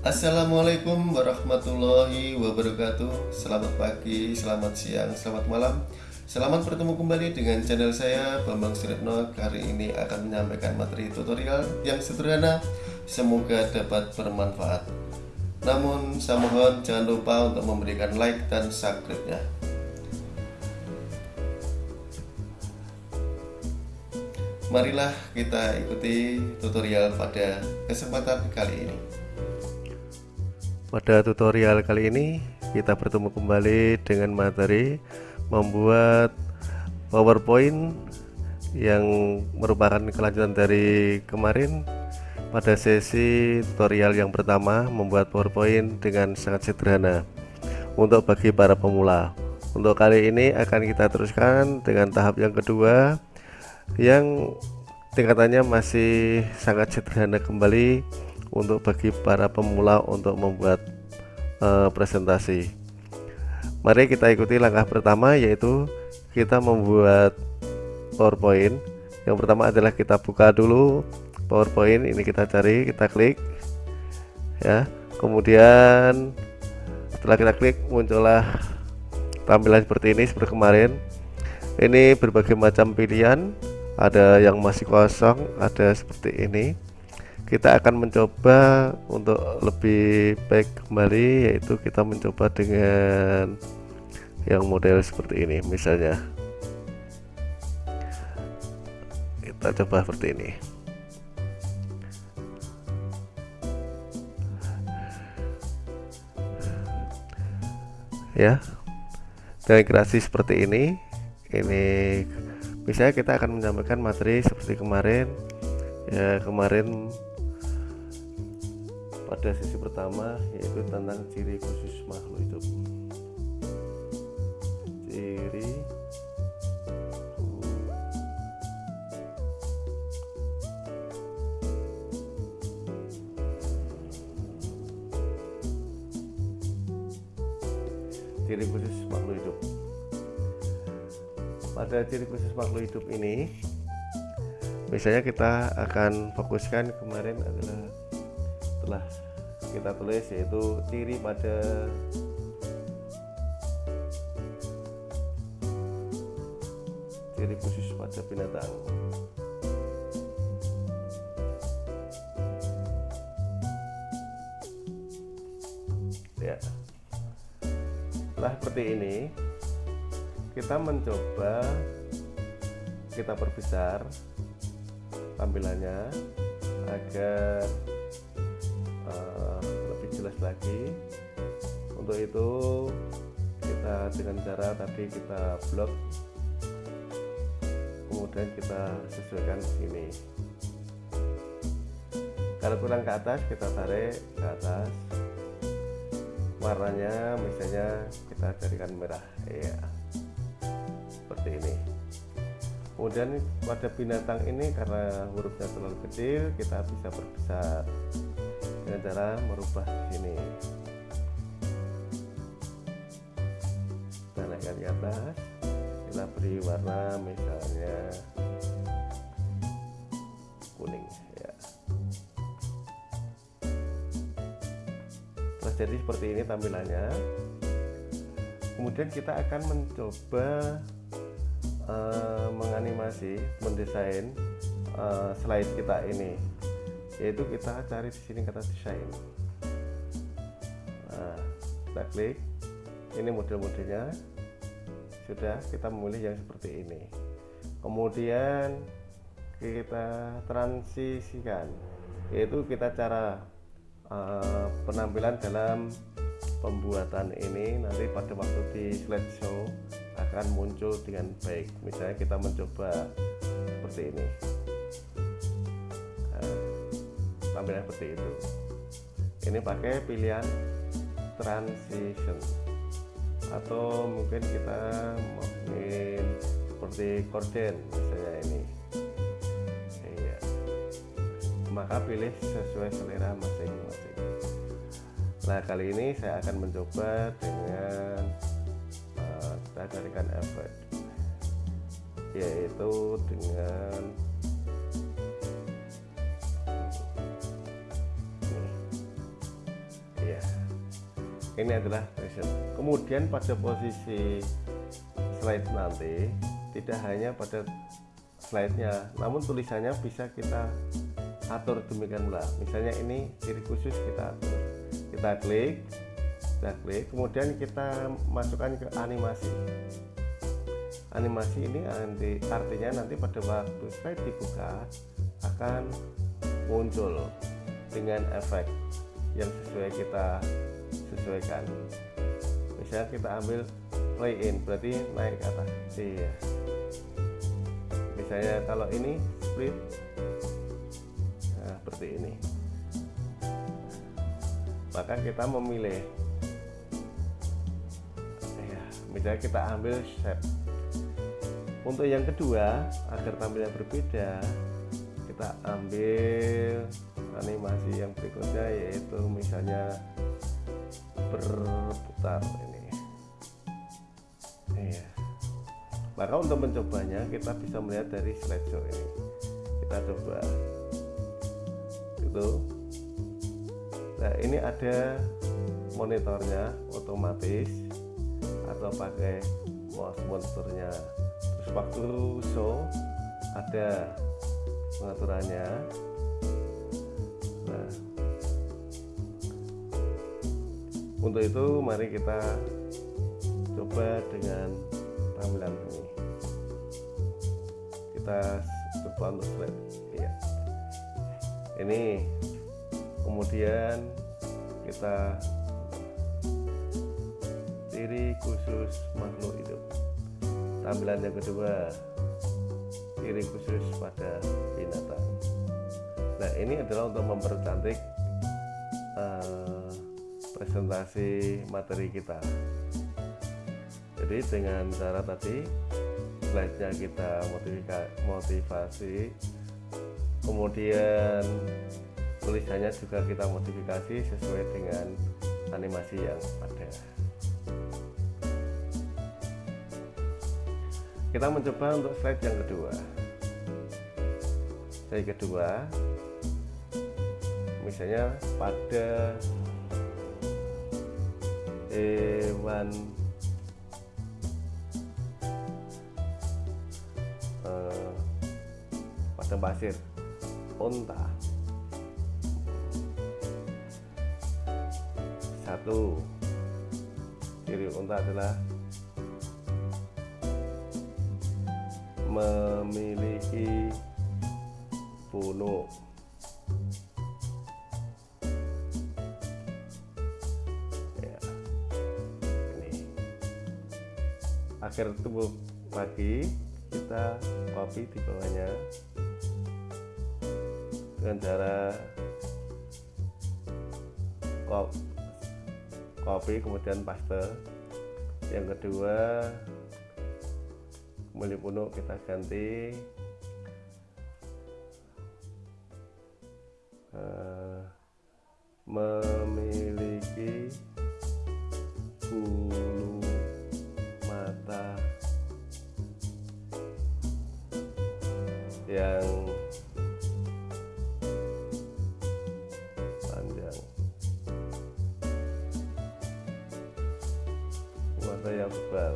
Assalamualaikum warahmatullahi wabarakatuh. Selamat pagi, selamat siang, selamat malam. Selamat bertemu kembali dengan channel saya Bambang Suretno. Kali ini akan menyampaikan materi tutorial yang sederhana. Semoga dapat bermanfaat. Namun saya mohon jangan lupa untuk memberikan like dan subscribe-nya. Marilah kita ikuti tutorial pada kesempatan kali ini Pada tutorial kali ini kita bertemu kembali dengan materi membuat PowerPoint yang merupakan kelanjutan dari kemarin. Pada sesi tutorial yang pertama membuat PowerPoint dengan sangat sederhana untuk bagi para pemula. Untuk kali ini akan kita teruskan dengan tahap yang kedua yang tingkatannya masih sangat sederhana kembali untuk bagi para pemula untuk membuat uh, presentasi. Mari kita ikuti langkah pertama yaitu kita membuat PowerPoint. Yang pertama adalah kita buka dulu PowerPoint ini kita cari kita klik ya. Kemudian setelah kita klik muncullah tampilan seperti ini seperti kemarin. Ini berbagai macam pilihan. Ada yang masih kosong ada seperti ini kita akan mencoba untuk lebih baik kembali yaitu kita mencoba dengan yang model seperti ini misalnya. Kita coba seperti ini. Ya. Dengan kreasi seperti ini ini misalnya kita akan menyampaikan materi seperti kemarin. Ya kemarin pada sesi pertama yaitu tentang ciri khusus makhluk hidup. Ciri ciri khusus makhluk hidup. Pada ciri khusus makhluk hidup ini misalnya kita akan fokuskan kemarin adalah telah kita tulis yaitu ciri pada ciri khusus pada binatang. Ya. Setelah seperti ini kita mencoba kita perbesar tampilannya agar lagi untuk itu kita dengan cara tadi kita blok kemudian kita sesuaikan sini kalau kurang ke atas kita tarik ke atas. Warnanya misalnya kita jadikan merah ya. Seperti ini. Kemudian pada binatang ini karena hurufnya terlalu kecil kita bisa perbesar dengan cara merubah sini kita naikkan ke atas kita beri warna misalnya kuning ya. Terus jadi seperti ini tampilannya. Kemudian kita akan mencoba uh, menganimasi mendesain uh, slide kita ini yaitu kita cari di sini kata desain. Nah, kita klik. Ini model-modelnya. Sudah kita memilih yang seperti ini. Kemudian kita transisikan yaitu kita cara uh, penampilan dalam pembuatan ini. Nanti pada waktu di slideshow akan muncul dengan baik. Misalnya kita mencoba seperti ini tampilan seperti itu. Ini pakai pilihan transition. Atau mungkin kita mungkin seperti korden misalnya ini. Iya. Maka pilih sesuai selera masing-masing. Nah kali ini saya akan mencoba dengan uh, kita carikan efek yaitu dengan ini adalah preset kemudian pada posisi slide nanti tidak hanya pada slide-nya namun tulisannya bisa kita atur demikian pula. Misalnya ini ciri khusus kita atur. Kita klik kita klik kemudian kita masukkan ke animasi. Animasi ini nanti artinya nanti pada waktu slide dibuka akan muncul dengan efek yang sesuai kita sesuaikan misalnya kita ambil play in berarti naik ke atas. Iya. Misalnya kalau ini split. Nah seperti ini. Maka kita memilih. Ya, misalnya kita ambil shape. Untuk yang kedua agar tampilnya berbeda kita ambil animasi yang berikutnya yaitu misalnya berputar ini. Iya. Maka untuk mencobanya kita bisa melihat dari slideshow ini. Kita coba. Itu. Nah ini ada monitornya otomatis atau pakai mouse monsternya terus waktu show ada pengaturannya untuk itu mari kita coba dengan tampilan ini. Kita coba untuk slide ya ini kemudian kita ciri khusus makhluk hidup. Tampilan yang kedua ciri khusus pada binatang. Nah ini adalah untuk mempercantik uh, presentasi materi kita. Jadi dengan cara tadi slide nya kita motivasi. Kemudian tulisannya juga kita modifikasi sesuai dengan animasi yang ada. Kita mencoba untuk slide yang kedua. Slide kedua misalnya pada hewan eh, pada pasir unta satu. Ciri unta adalah memiliki punuk akhir tubuh lagi kita copy di bawahnya. Dengan cara copy kemudian paste. Yang kedua kembali punuk kita ganti. Uh, memiliki yang panjang. Mata yang tebal.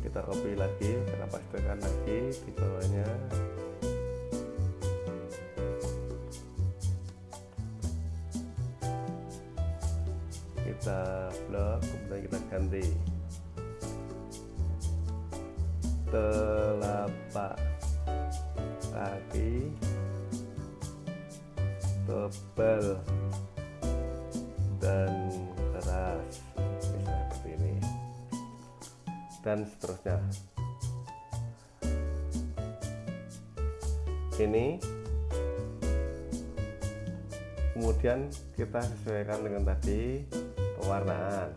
Kita copy lagi kita pastikan lagi di bawahnya. Kita blok kemudian kita ganti telapak kaki tebal dan keras. Misalnya seperti ini. Dan seterusnya. Ini kemudian kita sesuaikan dengan tadi pewarnaan.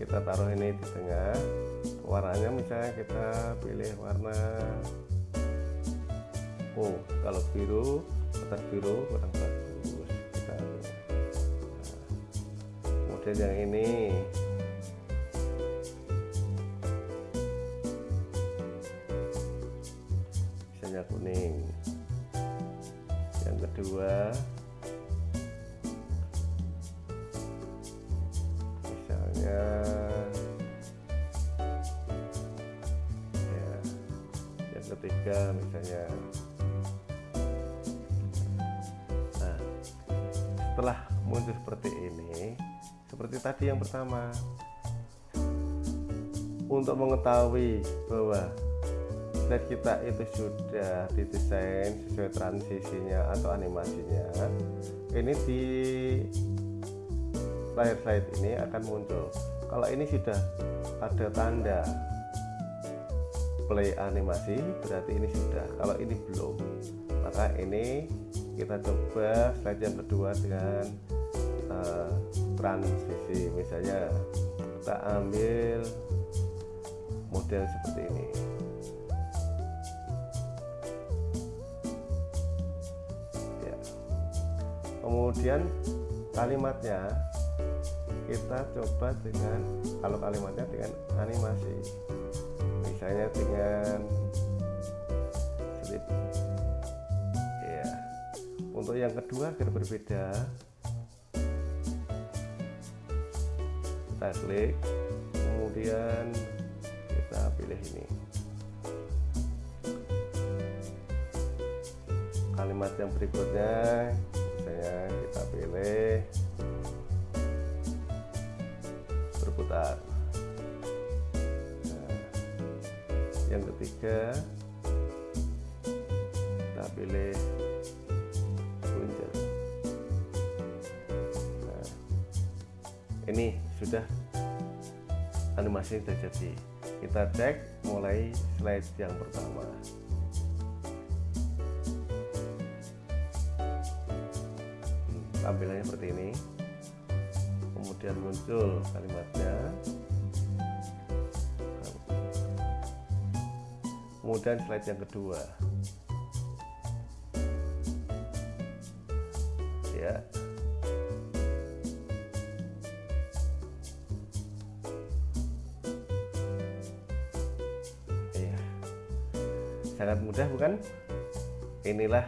Kita taruh ini di tengah warnanya misalnya kita pilih warna oh kalau biru atas biru kurang bagus. Kita nah, kemudian yang ini. Misalnya kuning. Yang kedua yang ketiga misalnya. Nah setelah muncul seperti ini seperti tadi yang pertama untuk mengetahui bahwa slide kita itu sudah didesain sesuai transisinya atau animasinya ini di layar slide ini akan muncul. Kalau ini sudah ada tanda play animasi berarti ini sudah. Kalau ini belum maka ini kita coba slide kedua dengan uh, transisi. Misalnya kita ambil model seperti ini. Ya. kemudian kalimatnya kita coba dengan kalau kalimatnya dengan animasi misalnya dengan slip ya untuk yang kedua agar berbeda kita klik kemudian kita pilih ini. Kalimat yang berikutnya misalnya kita pilih berputar ketiga kita pilih puncer nah, ini sudah animasi sudah jadi. Kita cek mulai slide yang pertama. Hmm, tampilannya seperti ini. Kemudian muncul kalimatnya kemudian slide yang kedua. Ya. Sangat mudah bukan? Inilah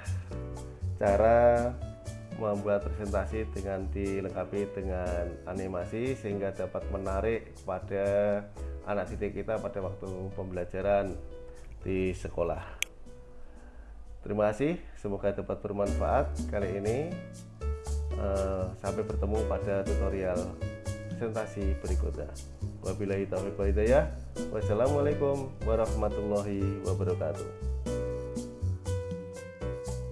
cara membuat presentasi dengan dilengkapi dengan animasi sehingga dapat menarik pada anak didik kita pada waktu pembelajaran di sekolah. Terima kasih semoga dapat bermanfaat kali ini. Uh, sampai bertemu pada tutorial presentasi berikutnya. Wabillahi taufiq walhidayah wassalamualaikum warahmatullahi wabarakatuh